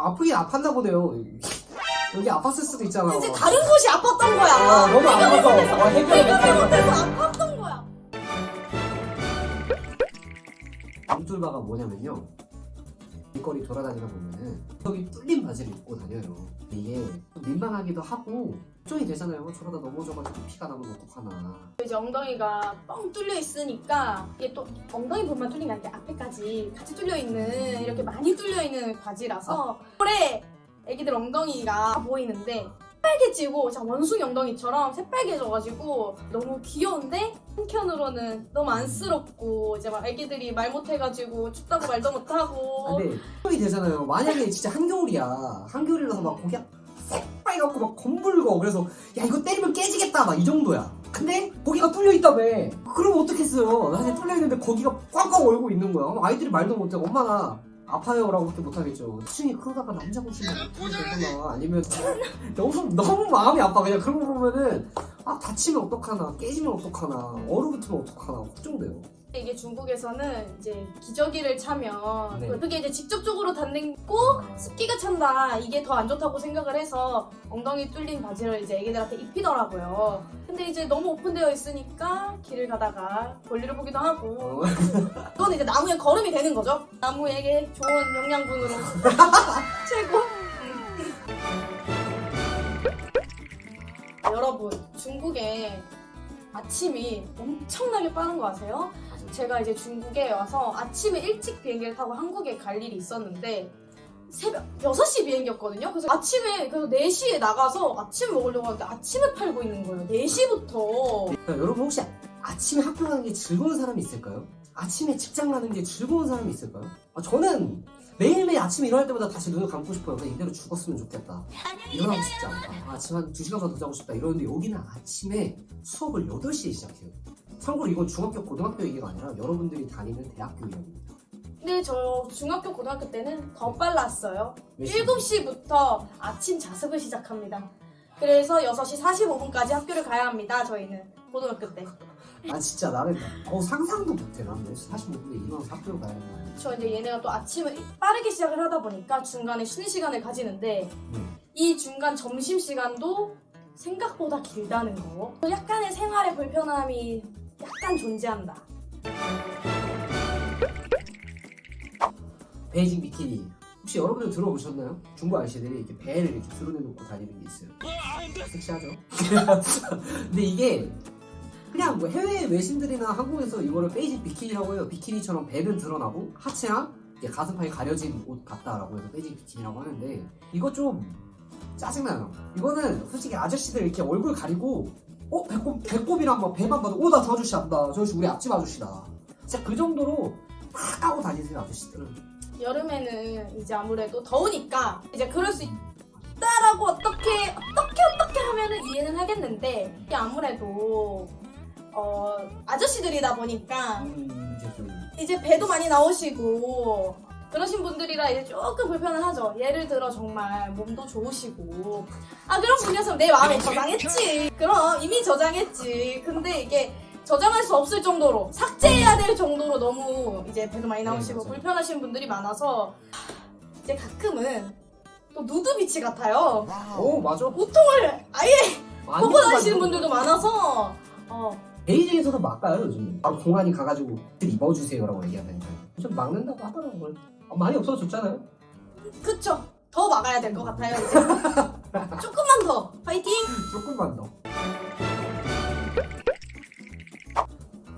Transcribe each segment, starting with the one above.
아프긴 아팠나 보네요. 여기 아팠을 수도 있잖아. 이제 다른 곳이 아팠던 거야. 아, 너무 아파서. 아, 해결을 못해. 못해서 아팠던 거야. 암돌바가 뭐냐면요. 길거리 돌아다니다 보면은 여기 뚫린 바지를 입고 다녀요. 이게 좀 민망하기도 하고 걱정이 되잖아요. 저러다 넘어져가지고 피가 나면 어떡하나. 이제 엉덩이가 뻥 뚫려 있으니까 이게 또 엉덩이 부분만 뚫린 게 아니라 앞에까지 같이 뚫려 있는 이렇게 많이 뚫려 있는 바지라서 올해 애기들 엉덩이가 보이는데 새빨개지고 진짜 원숭이 엉덩이처럼 새빨개져가지고 너무 귀여운데 한켠으로는 너무 안쓰럽고 이제 막 애기들이 말 못해가지고 춥다고 말도 못하고 아, 근데 걱정이 되잖아요. 만약에 진짜 한겨울이야. 한겨울이라서 막 고기가 새빨갛고 막 검붉어. 그래서 야 이거 때리면 깨지겠다 막 이 정도야. 근데 거기가 뚫려 있다며. 그러면 어떡했어요. 사실 뚫려 있는데 거기가 꽉꽉 얼고 있는 거야. 그럼 아이들이 말도 못해. 엄마나 아파요라고밖에 못하겠죠. 수준이 그러다가 남자 어떻게 되거나 아니면 너무 너무 마음이 아파. 그냥 그런 거 보면은 아 다치면 어떡하나 깨지면 어떡하나 얼어붙으면 어떡하나 걱정돼요. 이게 중국에서는 이제 기저귀를 차면 네. 그게 이제 직접적으로 닿고 습기가 찬다 이게 더 안 좋다고 생각을 해서 엉덩이 뚫린 바지를 이제 애기들한테 입히더라고요. 근데 이제 너무 오픈되어 있으니까 길을 가다가 볼일을 보기도 하고 어. 그건 이제 나무에 거름이 되는 거죠. 나무에게 좋은 영양분으로 최고. 여러분 중국에 아침이 엄청나게 빠른 거 아세요? 제가 이제 중국에 와서 아침에 일찍 비행기를 타고 한국에 갈 일이 있었는데 새벽 6시 비행기였거든요. 그래서 아침에 그래서 4시에 나가서 아침 먹으려고 하는데 아침에 팔고 있는 거예요. 4시부터. 자, 여러분 혹시 아침에 학교 가는 게 즐거운 사람이 있을까요? 아침에 직장 가는 게 즐거운 사람이 있을까요? 아, 저는 매일매일 아침에 일어날 때마다 다시 눈을 감고 싶어요. 그냥 이대로 죽었으면 좋겠다. 일어나고 싶지 않다. 아, 아침 한 2시간만 더 자고 싶다. 이러는데 여기는 아침에 수업을 8시에 시작해요. 참고로 이건 중학교, 고등학교 얘기가 아니라 여러분들이 다니는 대학교 이야기입니다. 근데 저 중학교 고등학교 때는 더 빨랐어요. 몇 시에? 7시부터 아침 자습을 시작합니다. 그래서 6시 45분까지 학교를 가야 합니다. 저희는 고등학교 때. 아 진짜 나는 어, 상상도 못해. 나는 45분에 일어나서 학교를 가야 돼. 저 이제 얘네가 또 아침을 빠르게 시작을 하다 보니까 중간에 쉬는 시간을 가지는데 네. 이 중간 점심 시간도 생각보다 길다는 거. 약간의 생활의 불편함이 약간 존재한다. 베이징 비키니. 혹시 여러분들 들어보셨나요? 중국 아저씨들이 이렇게 배를 이렇게 드러내놓고 다니는 게 있어요. 섹시하죠? 근데 이게 그냥 뭐 해외 외신들이나 한국에서 이거를 베이징 비키니라고 해요. 비키니처럼 배는 드러나고 하체랑 가슴판이 가려진 옷 같다라고 해서 베이징 비키니라고 하는데 이거 좀 짜증나요. 이거는 솔직히 아저씨들 이렇게 얼굴 가리고 어 배꼽 배꼽이랑 막 배만 봐도 오나 저 아저씨 안다. 저 아저씨 우리 앞집 아저씨다. 진짜 그 정도로 다 까고 다니세요 아저씨들은. 여름에는 이제 아무래도 더우니까 이제 그럴 수 있다라고 어떻게 어떻게 어떻게 하면은 이해는 하겠는데 이게 아무래도 어 아저씨들이다 보니까 음, 이제 좀 이제 배도 많이 나오시고 그러신 분들이라 이제 조금 불편은 하죠. 예를 들어 정말 몸도 좋으시고 아 그런 분이었으면 내 마음에 저장했지. 그럼 이미 저장했지. 근데 이게 저장할 수 없을 정도로 삭제해야 될 정도로 너무 이제 배도 많이 나오시고 네. 불편하신 분들이 많아서 이제 가끔은 또 누드비치 같아요. 오 맞아. 보통을 아예 봐가지고. 분들도 많아서 어 베이징에서도 막가요 요즘. 바로 공안이 가가지고 입어주세요라고 얘기하다니까요. 좀 막는다고 하더라고요. 어, 많이 없어졌잖아요. 그쵸. 더 막아야 될 것 같아요. 조금만 더. 파이팅! 조금만 더.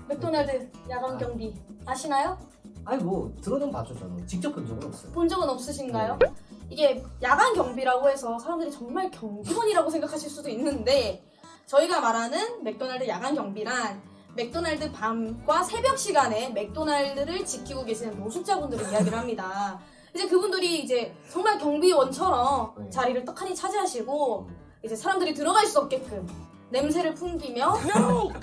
맥도날드 야간 경비 아시나요? 아니 뭐 들어는 봤죠 저는. 직접 본 적은 없어요. 본 적은 없으신가요? 이게 야간 경비라고 해서 사람들이 정말 경비원이라고 생각하실 수도 있는데 저희가 말하는 맥도날드 야간 경비란 맥도날드 밤과 새벽 시간에 맥도날드를 지키고 계시는 노숙자분들을 이야기를 합니다. 이제 그분들이 이제 정말 경비원처럼 네. 자리를 떡하니 차지하시고 이제 사람들이 들어갈 수 없게끔 냄새를 풍기며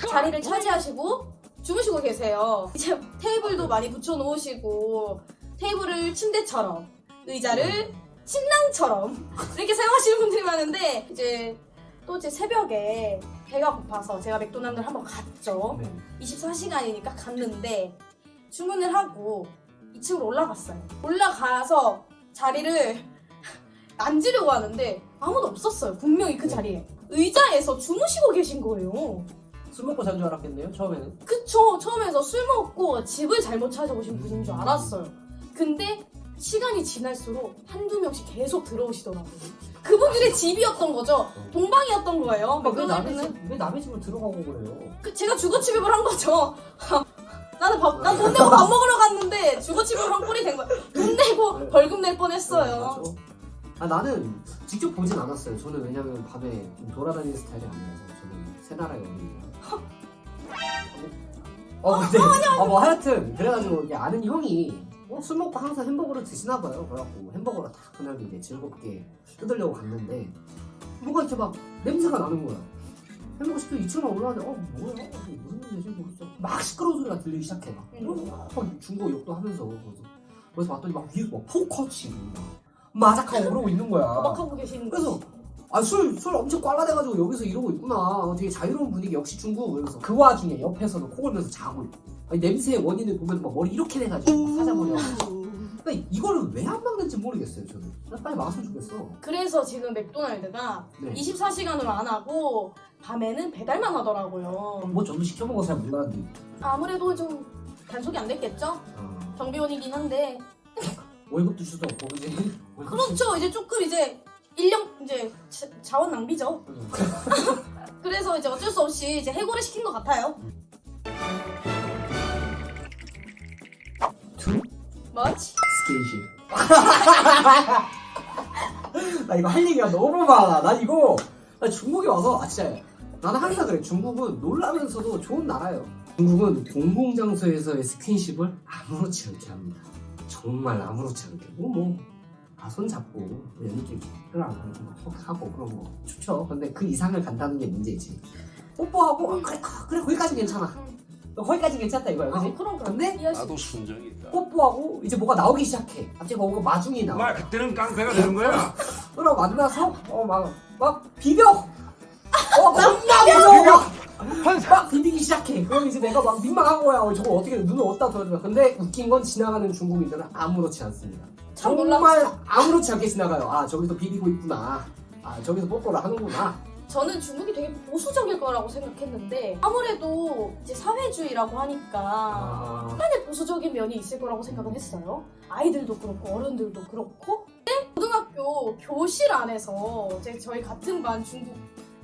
자리를 차지하시고 주무시고 계세요. 이제 테이블도 많이 붙여놓으시고 테이블을 침대처럼 의자를 침낭처럼 이렇게 사용하시는 분들이 많은데 이제 또 이제 새벽에 배가 고파서 제가 맥도날드를 한번 갔죠. 네. 24시간이니까 갔는데 주문을 하고 2층으로 올라갔어요. 올라가서 자리를 앉으려고 하는데 아무도 없었어요. 분명히 그 네. 자리에. 의자에서 주무시고 계신 거예요. 술 먹고 잔 줄 알았겠네요 처음에는 그쵸. 처음에서 술 먹고 집을 잘못 찾아오신 분인 줄 알았어요. 근데 시간이 지날수록 한두 명씩 계속 들어오시더라고요. 그분들의 집이었던 거죠. 동방이었던 거예요. 왜 남의. 집, 왜 남의 집을 들어가고 그래요 그 제가 주거 침입을 한 거죠. 나는 밥, 난 돈 내고 밥 먹으러 갔는데 주거 침입을 한 꼴이 된 거야. 돈 내고 네. 벌금 낼 네, 뻔했어요. 맞아. 아 나는 직접 보진 않았어요. 저는 왜냐면 밤에 좀 돌아다니는 스타일이 아니라서 저는 새 나라의 어린이라. 어 근데 어뭐 하여튼 그래가지고 아는 형이 어, 술 먹고 항상 햄버거를 드시나 봐요. 그래갖고 햄버거를 딱 그날 이제 즐겁게 뜯으려고 갔는데 뭐가 이렇게 막 냄새가 나는 거야. 햄버거 시켜 2층만 올라왔는데 어 뭐야 이게 무슨 냄새지 모르겠어. 막 시끄러운 소리가 들리기 시작해 막. 음. 막 중고 욕도 하면서 그래서, 그래서 봤더니 막 위에 막 포커 치고 막 마작하고 그러고 있는 거야. 도박하고 계시는 그래서 거지. 아술술 엄청 꽐라대가지고 여기서 이러고 있구나. 어, 되게 자유로운 분위기 역시 중국. 그래서 그 와중에 옆에서는 코 골면서 자고 있고. 아니, 냄새의 원인을 보면 막 머리 이렇게 돼가지고 사자머리 하고. 그러니까 이거를 왜 안 막는지 모르겠어요 저는. 나 빨리 막았으면 좋겠어. 그래서 지금 맥도날드가 네. 24시간으로 안 하고 밤에는 배달만 하더라고요. 뭐 저도 시켜 먹어 잘 몰랐는데. 아무래도 좀 단속이 안 됐겠죠? 아, 경비원이긴 한데 월급도 주도 없고 주도 그렇죠. 이제 조금 이제 인력 이제 자, 자원 낭비죠. 없고. 그래서 이제 어쩔 수 없이 이제 해고를 시킨 것 같아요. 뭐지? 스킨십. 나 이거 할 얘기가 너무 많아. 나 이거 나 중국에 와서 아 진짜 나는 항상 그래. 중국은 놀라면서도 좋은 나라예요. 중국은 공공장소에서의 스킨십을 아무렇지 않게 합니다. 정말 아무렇지 않게. 뭐 뭐. 아, 손 잡고 연인끼리 끌어안고 막 하고 그런 거 좋죠. 근데 그 이상을 간다는 게 문제지. 뽀뽀하고 아, 그래 아, 그래 거기까지 괜찮아. 거기까지 괜찮다 이거야, 그지? 아, 그럼 그럼. 근데 나도 순정이 있다. 뽀뽀하고 이제 뭐가 나오기 시작해. 갑자기 뭐가 마중이 나와. 말 그때는 깡패가 되는 거야. 그럼 만나서 어막막 비벼. 어 겁나 무서워. 막 비비기 시작해. 그럼 이제 내가 막 민망한 거야. 어, 저거 어떻게 눈을 어디다 둬야 근데 웃긴 건 지나가는 중국인들은 아무렇지 않습니다. 참 정말 아무렇지 않게 지나가요. 아 저기서 비비고 있구나. 아 저기서 뽀뽀를 하는구나. 저는 중국이 되게 보수적일 거라고 생각했는데 아무래도 이제 사회주의라고 하니까 아, 약간의 보수적인 면이 있을 거라고 생각을 했어요. 아이들도 그렇고 어른들도 그렇고. 근데 고등학교 교실 안에서 이제 저희 같은 반 중국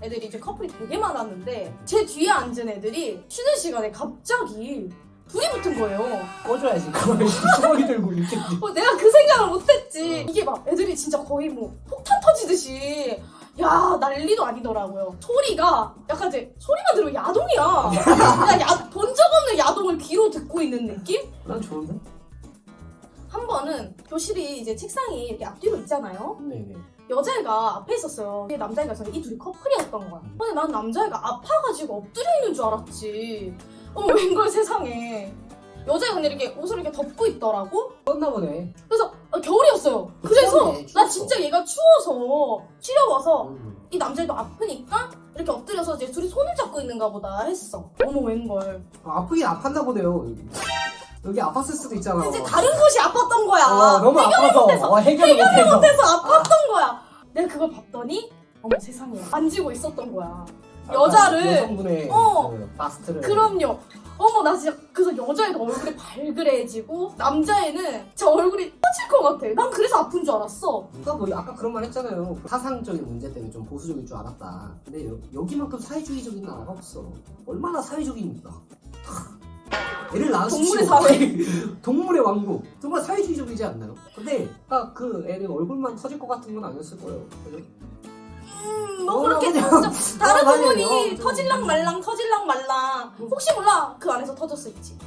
애들이 이제 커플이 되게 많았는데 제 뒤에 앉은 애들이 쉬는 시간에 갑자기 불이 붙은 거예요. 꺼줘야지. 가만히 주머니 들고 이렇게. 어, 내가 그 생각을 못했지. 이게 막 애들이 진짜 거의 뭐 폭탄 터지듯이 야 난리도 아니더라고요. 소리가 약간 이제 소리만 들으면 야동이야. 그냥 야, 본적 없는 야동을 귀로 듣고 있는 느낌? 난 좋은데? 한 번은 교실이 이제 책상이 이렇게 앞뒤로 있잖아요. 네네. 여자애가 앞에 있었어요. 남자애가 있었는데 이 둘이 커플이었던 거야. 근데 난 남자애가 아파가지고 엎드려 있는 줄 알았지. 어머 웬걸 세상에. 여자애가 근데 이렇게 옷을 이렇게 덮고 있더라고. 떴나 보네. 그래서 아, 겨울이었어요. 그래서 추웠네, 나. 진짜 얘가 추워서 치려와서 음. 이 남자애도 아프니까 이렇게 엎드려서 이제 둘이 손을 잡고 있는가 보다 했어. 어머 웬걸. 아, 아프긴 아팠나 보네요. 여기. 아팠을 수도 있잖아. 이제 다른 곳이 아팠던 거야. 어, 너무 아파서 어, 해결을 못해서. 그래서 아팠던 거야. 내가 그걸 봤더니 어머 세상에 만지고 있었던 거야. 여자를- 여성분의 어. 그 바스트를 그럼요. 어머 나 진짜 그래서 여자애도 얼굴이 발그레해지고 남자애는 저 얼굴이 터질 것 같아. 난 그래서 아픈 줄 알았어. 누가 뭐 아까 그런 말 했잖아요. 사상적인 문제 때문에 좀 보수적일 줄 알았다. 근데 여, 여기만큼 사회주의적인 나라가 없어. 얼마나 사회적입니까? 애를. 동물의 사회. 동물의 왕국. 정말 사회주의적이지 않나요? 근데 아, 그 애는 얼굴만 터질 것 같은 건 아니었을 거예요. 그죠? 음, 뭐 어, 그렇게 진짜 다른 어. 부분이 어, 좀- 터질랑 말랑 터질랑 말랑 혹시 몰라 그 안에서 터졌을지.